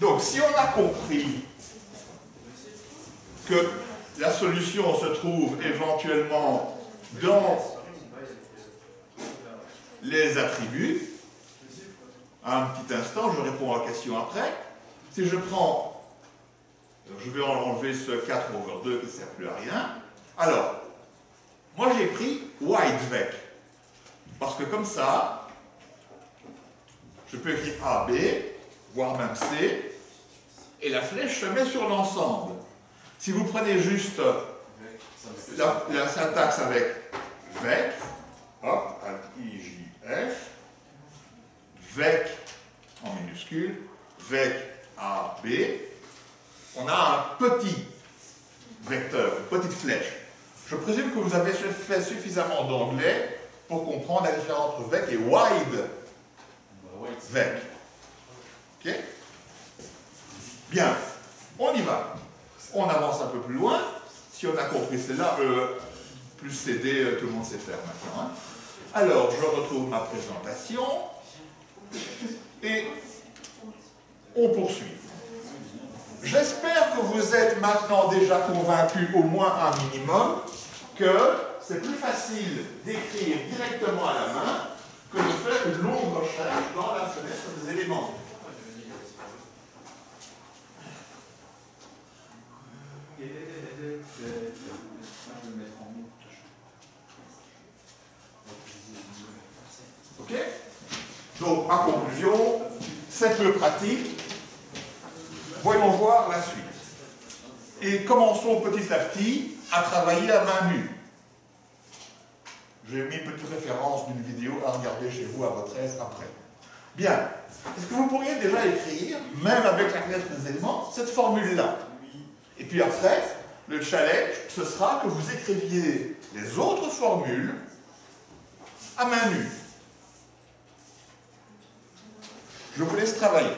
Donc, si on a compris que la solution se trouve éventuellement dans les attributs, un petit instant, je réponds à la question après. Si je prends, je vais enlever ce 4 over 2 qui ne sert plus à rien. Alors, moi j'ai pris white vec. Parce que comme ça, je peux écrire A, B, voire même C, et la flèche se met sur l'ensemble. Si vous prenez juste la, syntaxe avec vec, hop, I, J, F, vec en minuscule, vec A, B, on a un petit vecteur, une petite flèche. Je présume que vous avez fait suffisamment d'anglais pour comprendre la différence entre vec et wide vec. Ok Bien, on y va. On avance un peu plus loin. Si on a compris cela, euh, plus CD, euh, tout le monde sait faire maintenant. Hein. Alors, je retrouve ma présentation et on poursuit. J'espère que vous êtes maintenant déjà convaincus, au moins un minimum, que c'est plus facile d'écrire directement à la main que de faire une longue recherche dans la fenêtre des éléments. Ok? Donc, ma conclusion, c'est peu pratique. Voyons voir la suite. Et commençons petit à petit à travailler à main nue. J'ai mis une petite référence d'une vidéo à regarder chez vous à votre aise après. Bien. Est-ce que vous pourriez déjà écrire, même avec la fenêtre des éléments, cette formule-là? Et puis après, le challenge, ce sera que vous écriviez les autres formules à main nue. Je vous laisse travailler.